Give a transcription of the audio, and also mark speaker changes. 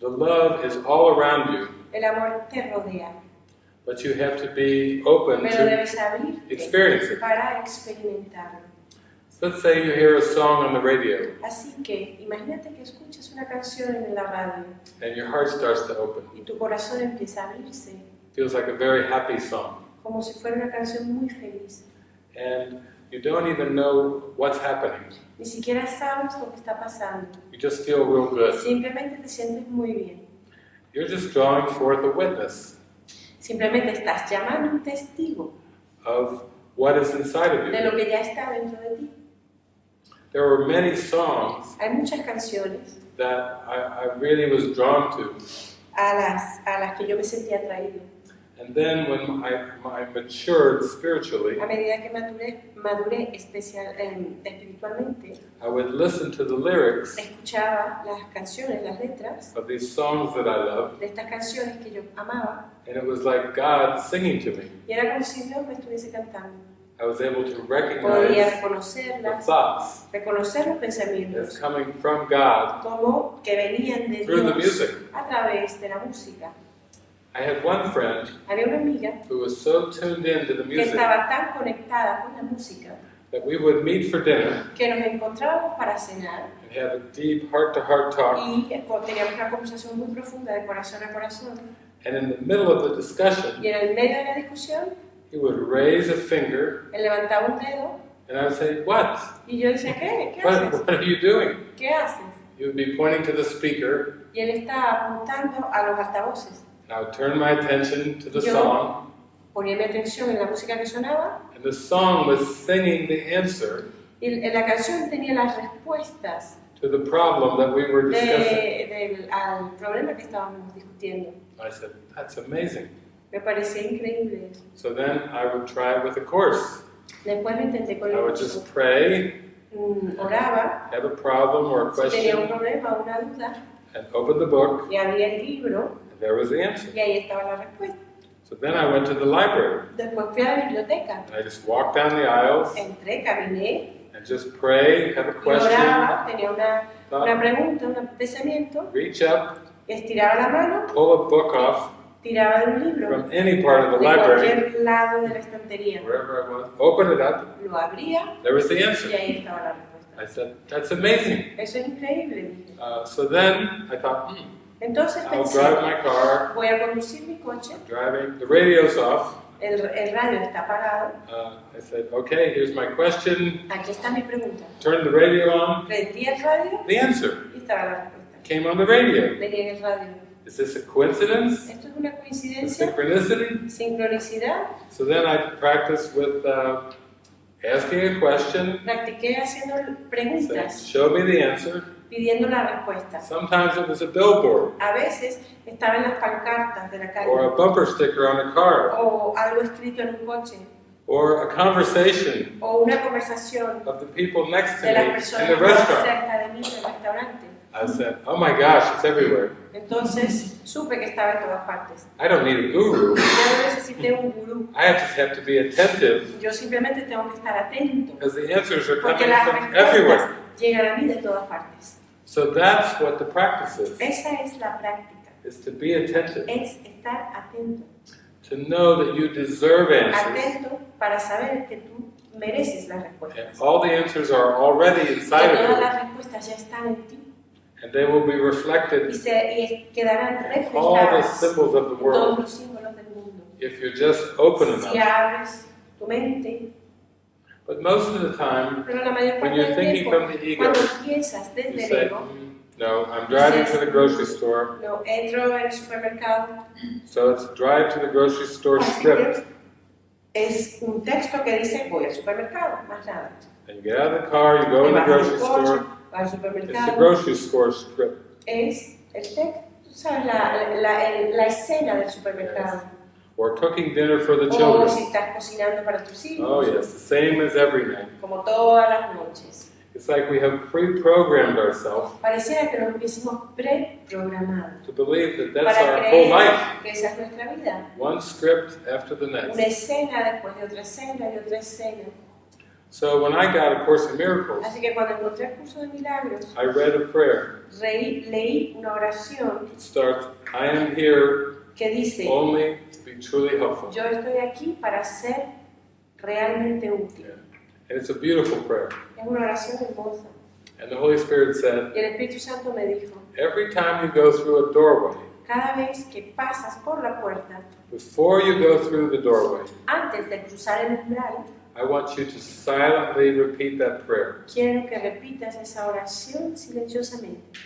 Speaker 1: is all around you,
Speaker 2: El amor te rodea,
Speaker 1: but you have to be open
Speaker 2: pero
Speaker 1: to experience it.
Speaker 2: para experimentarlo.
Speaker 1: Let's say you hear a song on the radio
Speaker 2: Así que imagínate que escuchas una canción en la radio
Speaker 1: and your heart starts to open.
Speaker 2: y tu corazón empieza a abrirse
Speaker 1: Feels like a very happy song.
Speaker 2: como si fuera una canción muy feliz.
Speaker 1: And you don't even know what's happening.
Speaker 2: Ni siquiera sabes lo que está pasando.
Speaker 1: You just feel real good.
Speaker 2: Simplemente te sientes muy bien.
Speaker 1: You're just drawing forth a witness
Speaker 2: Simplemente estás llamando un testigo
Speaker 1: of what is inside of
Speaker 2: de
Speaker 1: you.
Speaker 2: lo que ya está dentro de ti.
Speaker 1: There were many songs
Speaker 2: Hay muchas canciones
Speaker 1: that I, I really was drawn to.
Speaker 2: a las, a las que yo me sentía atraído.
Speaker 1: And then when I, I matured spiritually,
Speaker 2: A medida que maduré especial, eh, espiritualmente,
Speaker 1: I would listen to the lyrics
Speaker 2: escuchaba las canciones, las letras
Speaker 1: of these songs that I loved,
Speaker 2: de estas canciones que yo amaba
Speaker 1: and it was like God singing to me.
Speaker 2: y era como si Dios me estuviese cantando.
Speaker 1: I was able to recognize the thoughts
Speaker 2: reconocer los
Speaker 1: as
Speaker 2: pensamientos
Speaker 1: coming from God
Speaker 2: como que venían de
Speaker 1: through the
Speaker 2: Dios
Speaker 1: music.
Speaker 2: a través de la música.
Speaker 1: I had one friend
Speaker 2: Había una amiga
Speaker 1: who was so tuned into the
Speaker 2: que
Speaker 1: music
Speaker 2: estaba tan conectada con la música
Speaker 1: that we would meet for dinner
Speaker 2: que nos encontrábamos para cenar
Speaker 1: and have a deep heart-to-heart talk.
Speaker 2: y teníamos una conversación muy profunda de corazón a corazón.
Speaker 1: And in the middle of the discussion,
Speaker 2: Y en el medio de la discusión,
Speaker 1: he would raise a finger,
Speaker 2: él levantaba un dedo
Speaker 1: and I would say, "What?
Speaker 2: y yo decía, ¿qué? ¿Qué
Speaker 1: What,
Speaker 2: haces?
Speaker 1: what are you doing?"
Speaker 2: ¿Qué haces?
Speaker 1: He would be pointing to the speaker.
Speaker 2: Y él estaba apuntando a los altavoces.
Speaker 1: Would turn my attention to the
Speaker 2: Yo-
Speaker 1: song,
Speaker 2: Ponía mi atención en la música que sonaba
Speaker 1: and the song was singing the answer
Speaker 2: y la canción tenía las respuestas
Speaker 1: to the problem that we were discussing.
Speaker 2: de- del- al problema que estábamos discutiendo.
Speaker 1: I said, "That's amazing."
Speaker 2: Me parecía increíble.
Speaker 1: So then I would try it with a course.
Speaker 2: Después lo intenté con
Speaker 1: I would just pray,
Speaker 2: Mm, Oraba,
Speaker 1: have a problem or a
Speaker 2: si tenía un
Speaker 1: question,
Speaker 2: problema una duda,
Speaker 1: and open the book,
Speaker 2: y abría el libro
Speaker 1: there was the answer.
Speaker 2: y ahí estaba la respuesta.
Speaker 1: So then I went to the library,
Speaker 2: Después fui a la biblioteca,
Speaker 1: and I just walked down the aisles
Speaker 2: entré, caminé,
Speaker 1: and just pray, have a
Speaker 2: y
Speaker 1: question,
Speaker 2: oraba, tenía una, una pregunta, un pensamiento,
Speaker 1: reach up,
Speaker 2: estiraba la mano,
Speaker 1: pull a book off
Speaker 2: tiraba de un libro,
Speaker 1: from any part of the
Speaker 2: de
Speaker 1: library,
Speaker 2: cualquier lado de la estantería,
Speaker 1: wherever I was, open it up,
Speaker 2: lo abría
Speaker 1: there was the
Speaker 2: y
Speaker 1: answer.
Speaker 2: ahí estaba la respuesta.
Speaker 1: I said, that's amazing.
Speaker 2: Eso es increíble.
Speaker 1: Uh, so then I thought, hmm,
Speaker 2: Entonces
Speaker 1: I'll
Speaker 2: pensé,
Speaker 1: drive my car,
Speaker 2: voy a conducir mi coche,
Speaker 1: driving, the radio's off.
Speaker 2: el, el radio está apagado,
Speaker 1: Uh, I said, okay, here's my question,
Speaker 2: aquí está mi pregunta.
Speaker 1: turn the radio on,
Speaker 2: Prendí el radio
Speaker 1: the answer
Speaker 2: y estaba la respuesta.
Speaker 1: came on the radio.
Speaker 2: Venía en el radio.
Speaker 1: Is this a coincidence?
Speaker 2: ¿Esto es una
Speaker 1: A
Speaker 2: coincidencia?
Speaker 1: synchronicity?
Speaker 2: ¿Sincronicidad?
Speaker 1: So then I practiced with uh, asking a question,
Speaker 2: Practiqué haciendo preguntas,
Speaker 1: show me the answer.
Speaker 2: Pidiendo la respuesta.
Speaker 1: Sometimes it was a billboard
Speaker 2: A veces estaba en las pancartas de la calle
Speaker 1: or a bumper sticker on a car
Speaker 2: o algo escrito en un coche
Speaker 1: or a conversation
Speaker 2: o una conversación
Speaker 1: of the people next to
Speaker 2: de
Speaker 1: me
Speaker 2: las
Speaker 1: in
Speaker 2: personas
Speaker 1: the
Speaker 2: más
Speaker 1: restaurant.
Speaker 2: cerca de mí en el restaurante.
Speaker 1: I said, oh my gosh, it's everywhere.
Speaker 2: Entonces supe que estaba en todas partes.
Speaker 1: I don't need a guru.
Speaker 2: Yo no necesité un gurú.
Speaker 1: I just have to be attentive
Speaker 2: Yo simplemente tengo que estar atento
Speaker 1: because the answers are
Speaker 2: porque
Speaker 1: coming from everywhere.
Speaker 2: llegan a mí de todas partes.
Speaker 1: So that's what the practice is,
Speaker 2: Esa es la práctica.
Speaker 1: is to be attentive,
Speaker 2: Es estar atento.
Speaker 1: to know that you deserve answers.
Speaker 2: Atento para saber que tú mereces las respuestas.
Speaker 1: And all the answers are already inside of you,
Speaker 2: las respuestas ya están en ti
Speaker 1: and they will be
Speaker 2: y,
Speaker 1: reflected
Speaker 2: se, y quedarán
Speaker 1: in all the symbols of the
Speaker 2: en todos
Speaker 1: world
Speaker 2: los símbolos del mundo.
Speaker 1: if you're just open
Speaker 2: Si
Speaker 1: enough.
Speaker 2: abres tu mente,
Speaker 1: But most of the time,
Speaker 2: pero la mayor
Speaker 1: when you're
Speaker 2: del
Speaker 1: thinking
Speaker 2: tiempo,
Speaker 1: from the ego,
Speaker 2: cuando piensas
Speaker 1: you
Speaker 2: desde el
Speaker 1: say,
Speaker 2: ego,
Speaker 1: "Mm, no, I'm driving to the grocery store,
Speaker 2: no, entro supermercado,
Speaker 1: so it's drive to the grocery store
Speaker 2: así
Speaker 1: script.
Speaker 2: que es un texto que dice voy al supermercado, más nada.
Speaker 1: And you get out of the car, you go in the
Speaker 2: vas al
Speaker 1: grocery
Speaker 2: coche,
Speaker 1: store,
Speaker 2: vas al
Speaker 1: it's the
Speaker 2: supermercado,
Speaker 1: grocery store script.
Speaker 2: es el texto, tú sabes, la, la, el- la escena del supermercado.
Speaker 1: Or cooking dinner for the
Speaker 2: O oh, si
Speaker 1: children.
Speaker 2: estás cocinando para tus hijos,
Speaker 1: Oh yes, the same as every night.
Speaker 2: como todas las noches.
Speaker 1: It's like we have pre-programmed ourselves
Speaker 2: Pareciera que nos hubiésemos preprogramado
Speaker 1: to believe that that's
Speaker 2: para
Speaker 1: our whole life.
Speaker 2: que esa es nuestra vida.
Speaker 1: One script after the
Speaker 2: Una
Speaker 1: next.
Speaker 2: escena después de otra escena y otra escena.
Speaker 1: So when I got A Course in Miracles,
Speaker 2: Así que cuando encontré el curso de milagros,
Speaker 1: I read a prayer
Speaker 2: leí una oración
Speaker 1: that starts, I am here
Speaker 2: que dice,
Speaker 1: only to be truly helpful.
Speaker 2: yo estoy aquí para ser realmente útil.
Speaker 1: And it's a beautiful prayer.
Speaker 2: Es una oración hermosa.
Speaker 1: And the Holy Spirit said,
Speaker 2: Y el Espíritu Santo me dijo,
Speaker 1: every time you go through a doorway,
Speaker 2: cada vez que pasas por la puerta,
Speaker 1: before you go through the doorway,
Speaker 2: antes de cruzar el umbral,
Speaker 1: I want you to silently repeat that prayer.
Speaker 2: quiero que repitas esa oración silenciosamente.